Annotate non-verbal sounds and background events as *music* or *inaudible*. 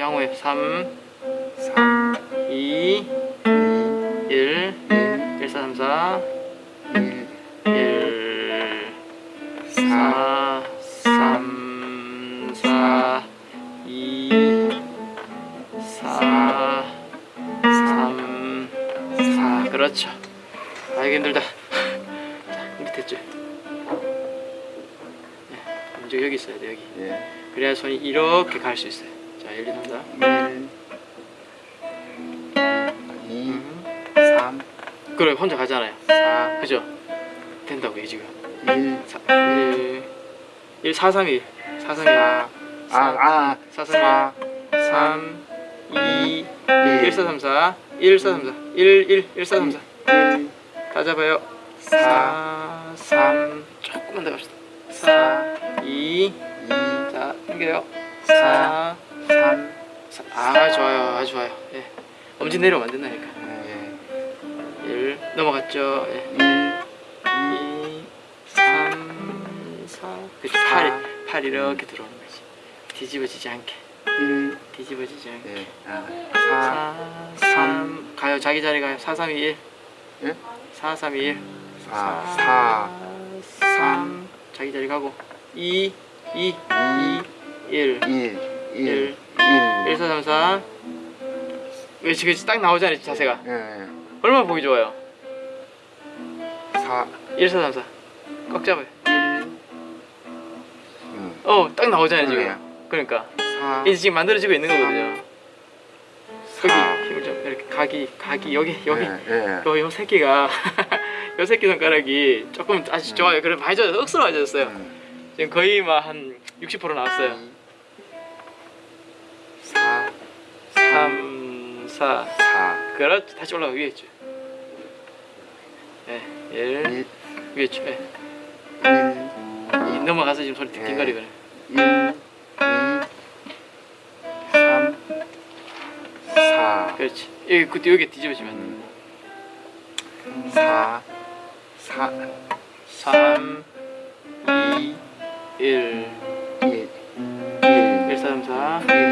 양호해 3 3 2 1 1 1 4 3 4 1 1 4 4 3 4 2 4 3 4 그렇죠. 아 이게 힘들다. 자 밑에 줄 네, 먼저 여기 있어야 돼 여기. 예. 그래야 손이 이렇게 갈 수 있어요 자1 2 3 4 1 2 3 그래 혼자 가잖아요. 4 그죠? 된다고요 지금 1 사, 1 1 4 3 1 4 3 1 아, 아, 4 3 1 3 2 1 4 3 4 1 4 3 4 1 1 1 4 3 4 1 다 잡아요. 4 3 조금만 더 갑시다. 4 2 2 자 당겨요. 4 3아 좋아요. 아주 좋아요. 예. 엄지 내려오면 안 된다니까. 예. 1 넘어갔죠. 예. 1 2 3 4 그치 사. 팔이 팔 이렇게 들어오는 거지. 뒤집어지지 않게. 1 뒤집어지지 않게. 예. 아, 4 4 3 가요. 자기 자리 가요. 4 3 2 1 예? 4 3 2 1 4 4 3 자기 자리 가고. 2 2 2 1 1 1 1 1 1 4 3 4 그렇지 그렇지 딱 나오잖아요 자세가? 예 얼마나 보기 좋아요? 4 1 4 3 4꽉 잡아요. 1 어딱 나오잖아요 지금. 그러니까. 4 이제 지금 만들어지고 있는 거거든요. 사. 여기 힘을 좀 이렇게 각이 각이 여기 여기. 예, 예. 요, 요 새끼가. *laughs* 요 새끼 손가락이 조금 아주 좋아요. 그래 많이 좋아요. 억수로 많이 음. 지금 거의 막 한 60% 나왔어요 4 4 그렇지 다시 올라가 위에 있죠. 예, 1 1 위에 있죠. 예. 1이 넘어가서 지금 소리 띵띵거리거려 1 2 3 4 그렇지. 여기 그때 여기 뒤집어지면. 4 4 3 2 1 1 1 1 4 3 4 1